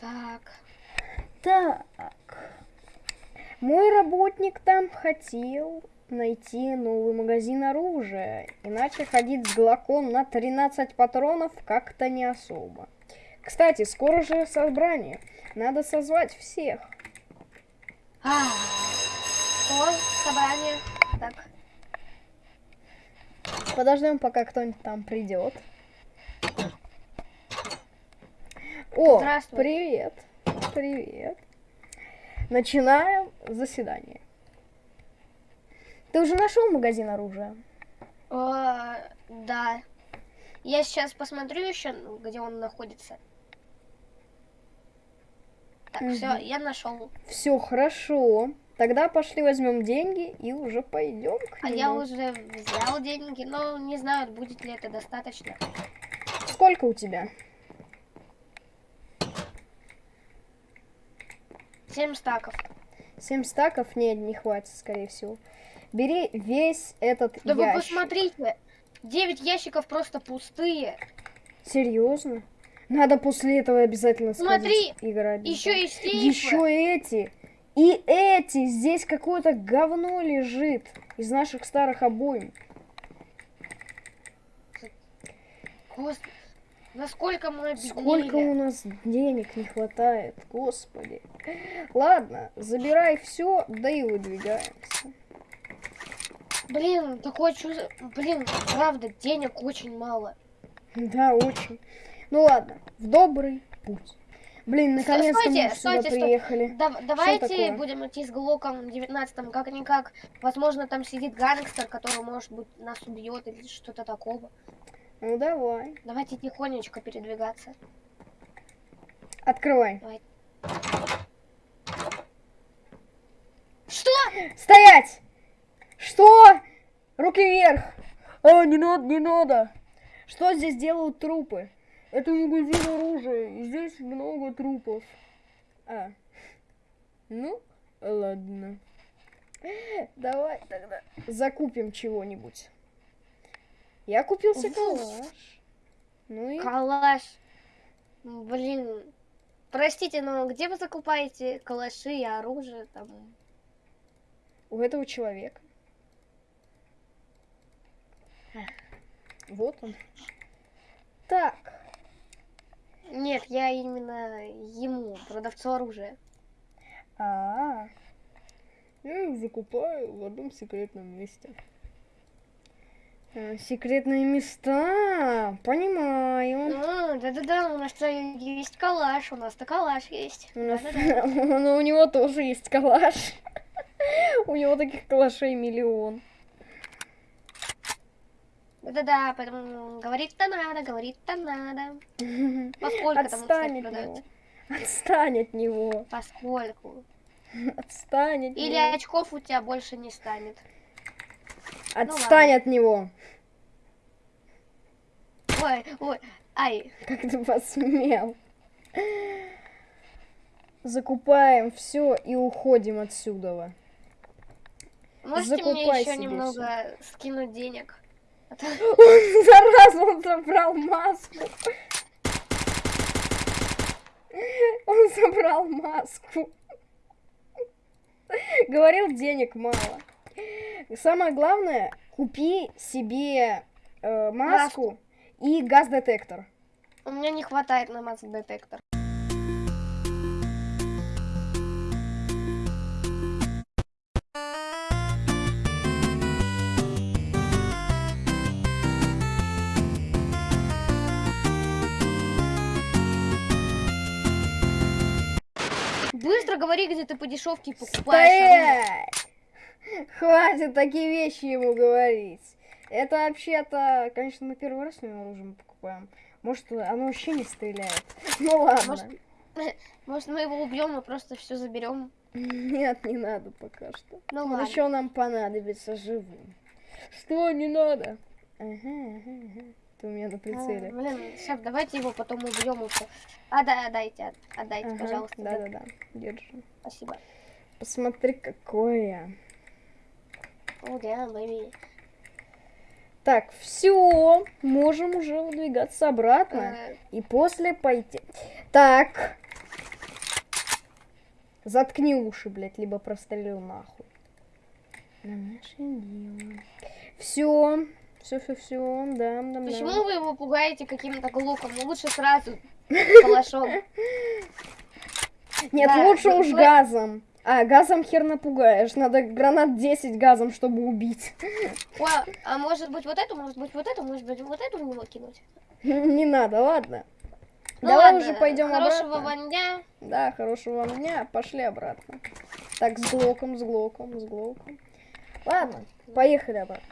Так. Так. Мой работник там хотел найти новый магазин оружия. Иначе ходить с глоком на 13 патронов как-то не особо. Кстати, скоро же собрание. Надо созвать всех. А, О, собрание. Так. Подождем, пока кто-нибудь там придет. О, Здравствуй. привет. Привет. Начинаем заседание. Ты уже нашел магазин оружия? О, да. Я сейчас посмотрю еще, где он находится. Так, все, я нашел. Все хорошо. Тогда пошли возьмем деньги и уже пойдем к А нему. я уже взял деньги, но не знаю, будет ли это достаточно. Сколько у тебя? Семь стаков. Семь стаков? Нет, не хватит, скорее всего. Бери весь этот Да вы ящик. посмотрите, девять ящиков просто пустые. Серьезно? Надо после этого обязательно Смотри, играть. Еще и сейфы. Еще эти. И эти. Здесь какое-то говно лежит из наших старых обоим. Господи, насколько мы обеднели. Сколько у нас денег не хватает, господи. Ладно, забирай все, да и выдвигаемся. Блин, такое чувство... Блин, правда, денег очень мало. Да, очень. Ну ладно, в добрый путь. Блин, наконец-то мы сюда стойте, приехали. Да- давайте будем идти с Глоком 19 как-никак. Возможно, там сидит гангстер, который, может быть, нас убьет или что-то такого. Ну давай. Давайте тихонечко передвигаться. Открывай. Что? Стоять! Что? Руки вверх! А, не надо, не надо! Что здесь делают трупы? Это магазин оружия, и здесь много трупов. А. Ну, ладно. Давай тогда закупим чего-нибудь. Я купил себе калаш. Ну и... Калаш. Блин. Простите, но где вы закупаете калаши и оружие там? У этого человека. Вот он. Так. Нет, я именно ему, продавцу оружия. А, я их закупаю в одном секретном месте. Э, Секретные места, понимаю. А, Да-да-да, у нас-то есть калаш, у нас-то калаш есть. У нас, Да-да-да. но у него тоже есть калаш. У него таких калашей миллион. Да-да-да, поэтому говорить-то надо, говорить-то надо. Поскольку там, Отстань кстати, от него. Отстань от него. Поскольку. Отстань от Или него. очков у тебя больше не станет. Отстань ладно. от него. Ой, ой, ай. Как ты посмел? Закупаем все и уходим отсюда. Можете мне Закупай еще себе немного скинуть денег? А Он, зараза, он забрал маску. Он забрал маску. Говорил, денег мало. Самое главное, купи себе э, маску и газ-детектор. У меня не хватает на масс-детектор. Быстро говори, где ты по дешевке покупаешь. Стоять! Хватит такие вещи ему говорить. Это вообще-то, конечно, мы первый раз с ним оружие покупаем. Может, оно вообще не стреляет. Ну ладно. Может, Может, мы его убьем и просто все заберем. Нет, не надо пока что. Ну Он ладно. еще нам понадобится живым. Что не надо? Ага, ага, ага. Ты у меня на А, прицеле. Блин, сейчас давайте его потом убьем все. А, да, отдайте, отдайте, Ага, пожалуйста. Да-да-да, держи. Спасибо. Посмотри, какое. О, да, бэби. Так, все, можем уже выдвигаться обратно. Э, И после пойти. Так, Заткни уши, блядь, либо прострелю нахуй. На наше дело. Все. Все, все, все. Да, да. Почему вы его пугаете каким-то глуком? Ну лучше сразу калашом. Нет, Да, лучше вы- уж вы- газом. А, газом хер напугаешь. Надо гранат 10 газом, чтобы убить. О, а может быть вот эту, может быть вот эту, может быть вот эту в него кинуть? Не надо, ладно. Ну Давай ладно, уже пойдем Хорошего обратно. вам дня. Да, хорошего вам дня. Пошли обратно. Так, с глоком, с глоком, с глоком. Ладно, поехали обратно.